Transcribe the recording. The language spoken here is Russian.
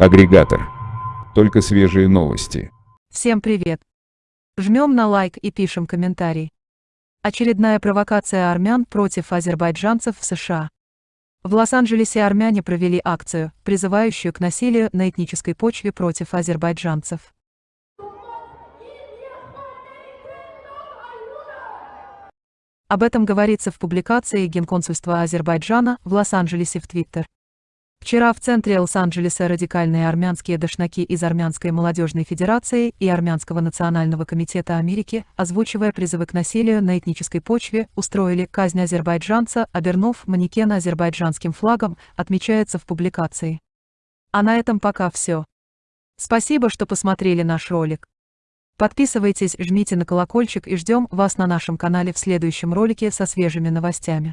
Агрегатор. Только свежие новости. Всем привет! Жмем на лайк и пишем комментарий. Очередная провокация армян против азербайджанцев в США. В Лос-Анджелесе армяне провели акцию, призывающую к насилию на этнической почве против азербайджанцев. Об этом говорится в публикации Генконсульства Азербайджана в Лос-Анджелесе в Твиттер. Вчера в центре Лос-Анджелеса радикальные армянские дошнаки из Армянской молодежной федерации и Армянского национального комитета Америки, озвучивая призывы к насилию на этнической почве, устроили казнь азербайджанца, обернув манекен азербайджанским флагом, отмечается в публикации. А на этом пока все. Спасибо, что посмотрели наш ролик. Подписывайтесь, жмите на колокольчик и ждем вас на нашем канале в следующем ролике со свежими новостями.